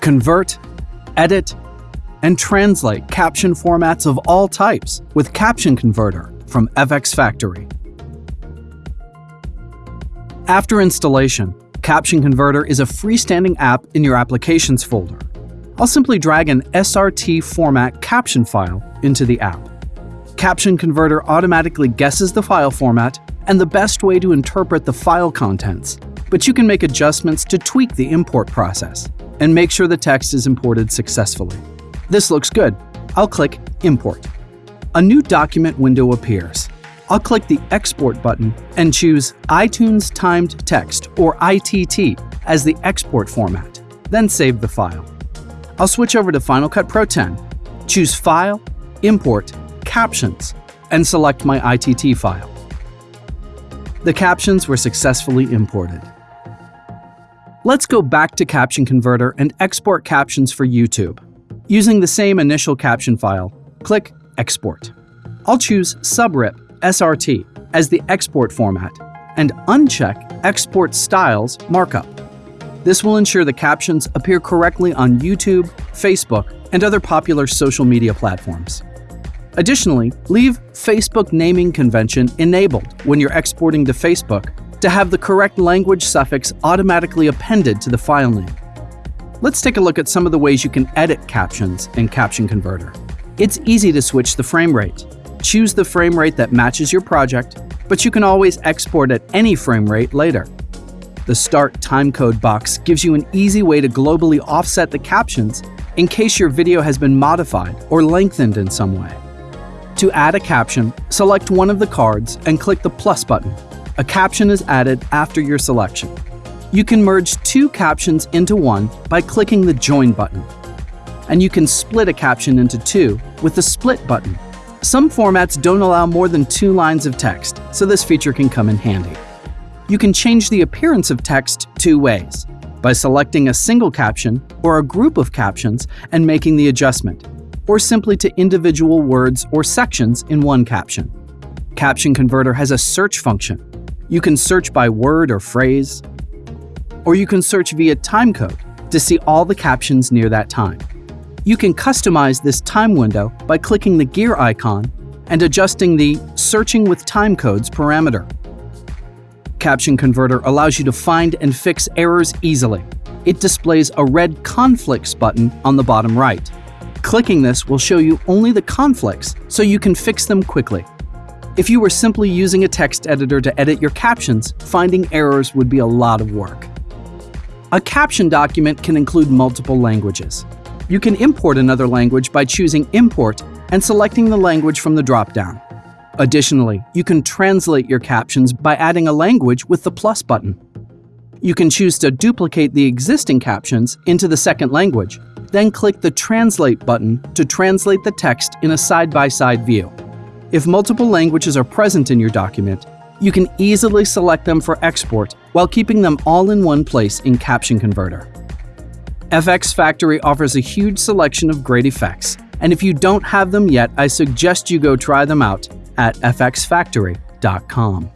Convert, edit, and translate caption formats of all types with Caption Converter from FX Factory. After installation, Caption Converter is a freestanding app in your Applications folder. I'll simply drag an SRT format caption file into the app. Caption Converter automatically guesses the file format and the best way to interpret the file contents, but you can make adjustments to tweak the import process and make sure the text is imported successfully. This looks good. I'll click Import. A new document window appears. I'll click the Export button and choose iTunes Timed Text, or ITT, as the export format, then save the file. I'll switch over to Final Cut Pro 10, choose File, Import, Captions, and select my ITT file. The captions were successfully imported. Let's go back to Caption Converter and export captions for YouTube. Using the same initial caption file, click Export. I'll choose Subrip SRT as the export format and uncheck Export Styles Markup. This will ensure the captions appear correctly on YouTube, Facebook, and other popular social media platforms. Additionally, leave Facebook naming convention enabled when you're exporting to Facebook to have the correct language suffix automatically appended to the file name. Let's take a look at some of the ways you can edit captions in Caption Converter. It's easy to switch the frame rate. Choose the frame rate that matches your project, but you can always export at any frame rate later. The Start Timecode box gives you an easy way to globally offset the captions in case your video has been modified or lengthened in some way. To add a caption, select one of the cards and click the plus button. A caption is added after your selection. You can merge two captions into one by clicking the Join button. And you can split a caption into two with the Split button. Some formats don't allow more than two lines of text, so this feature can come in handy. You can change the appearance of text two ways, by selecting a single caption or a group of captions and making the adjustment, or simply to individual words or sections in one caption. Caption Converter has a search function. You can search by word or phrase, or you can search via timecode to see all the captions near that time. You can customize this time window by clicking the gear icon and adjusting the Searching with Timecodes parameter. Caption Converter allows you to find and fix errors easily. It displays a red conflicts button on the bottom right. Clicking this will show you only the conflicts so you can fix them quickly. If you were simply using a text editor to edit your captions, finding errors would be a lot of work. A caption document can include multiple languages. You can import another language by choosing Import and selecting the language from the dropdown. Additionally, you can translate your captions by adding a language with the plus button. You can choose to duplicate the existing captions into the second language, then click the Translate button to translate the text in a side-by-side -side view. If multiple languages are present in your document, you can easily select them for export while keeping them all in one place in Caption Converter. FX Factory offers a huge selection of great effects, and if you don't have them yet, I suggest you go try them out at fxfactory.com.